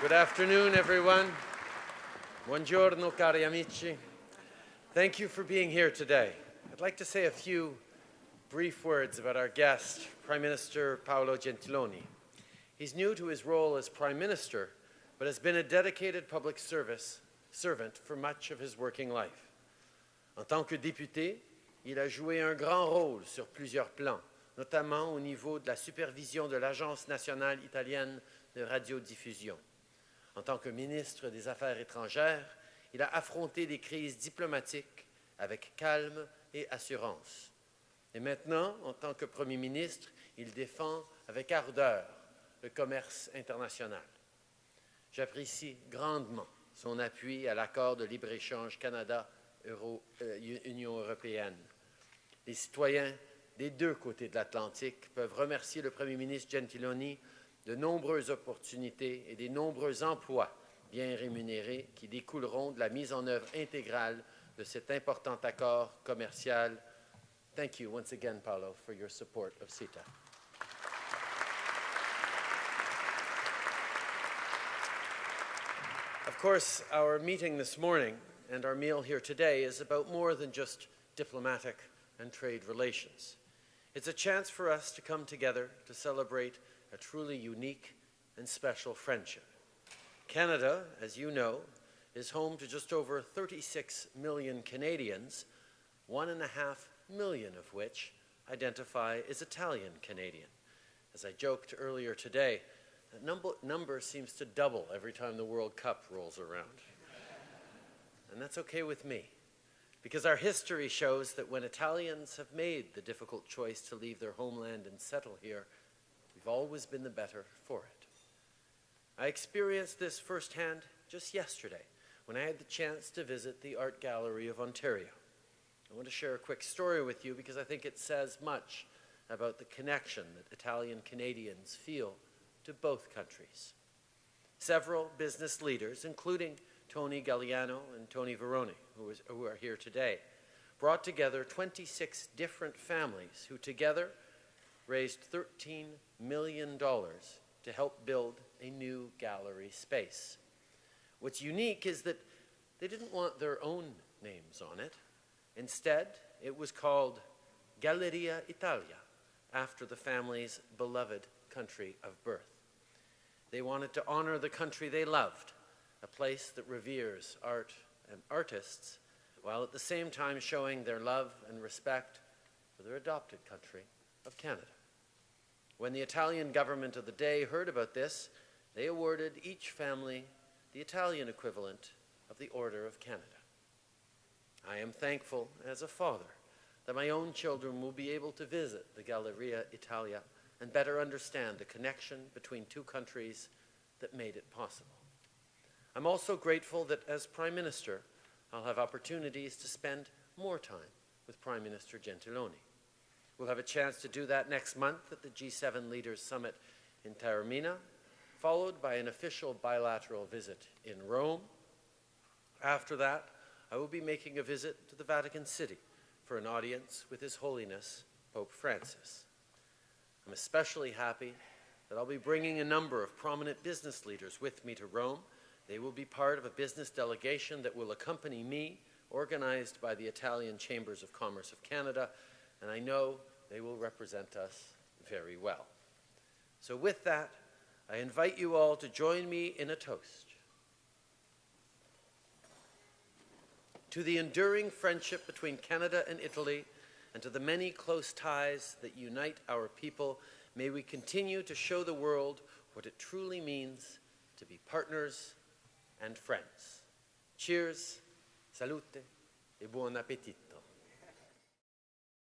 Good afternoon, everyone. Buongiorno, cari amici. Thank you for being here today. I'd like to say a few brief words about our guest, Prime Minister Paolo Gentiloni. He's new to his role as Prime Minister, but has been a dedicated public service servant for much of his working life. En tant que député, il a joué un grand rôle sur plusieurs plans, notamment au niveau de la supervision de l'Agence nationale italienne de radiodiffusion. En tant que ministre des Affaires étrangères, il a affronté des crises diplomatiques avec calme et assurance. Et maintenant, en tant que Premier ministre, il défend avec ardeur le commerce international. J'apprécie grandement son appui à l'accord de libre-échange Canada-Union européenne. Les citoyens des deux côtés de l'Atlantique peuvent remercier le Premier ministre Gentiloni de nombreuses opportunités et des nombreux emplois bien rémunérés qui découleront de la mise en œuvre intégrale de cet important accord commercial. Thank you once again, Paolo, for your support of CETA. Of course, our meeting this morning and our meal here today is about more than just diplomatic and trade relations. It's a chance for us to come together to celebrate a truly unique and special friendship. Canada, as you know, is home to just over 36 million Canadians, one and a half million of which identify as Italian Canadian. As I joked earlier today, that number, number seems to double every time the World Cup rolls around. And that's okay with me, because our history shows that when Italians have made the difficult choice to leave their homeland and settle here, we've always been the better for it. I experienced this firsthand just yesterday when I had the chance to visit the Art Gallery of Ontario. I want to share a quick story with you because I think it says much about the connection that Italian Canadians feel to both countries. Several business leaders, including Tony Gagliano and Tony Veroni, who, is, who are here today, brought together 26 different families who together raised $13 million to help build a new gallery space. What's unique is that they didn't want their own names on it. Instead, it was called Galleria Italia, after the family's beloved country of birth. They wanted to honor the country they loved, a place that reveres art and artists, while at the same time showing their love and respect for their adopted country of Canada. When the Italian government of the day heard about this, they awarded each family the Italian equivalent of the Order of Canada. I am thankful as a father that my own children will be able to visit the Galleria Italia and better understand the connection between two countries that made it possible. I'm also grateful that as Prime Minister, I'll have opportunities to spend more time with Prime Minister Gentiloni. We'll have a chance to do that next month at the G7 Leaders Summit in Taormina, followed by an official bilateral visit in Rome. After that, I will be making a visit to the Vatican City for an audience with His Holiness Pope Francis. I'm especially happy that I'll be bringing a number of prominent business leaders with me to Rome. They will be part of a business delegation that will accompany me, organized by the Italian Chambers of Commerce of Canada, and I know they will represent us very well. So with that, I invite you all to join me in a toast. To the enduring friendship between Canada and Italy, and to the many close ties that unite our people, may we continue to show the world what it truly means to be partners and friends. Cheers, salute, e buon appetito.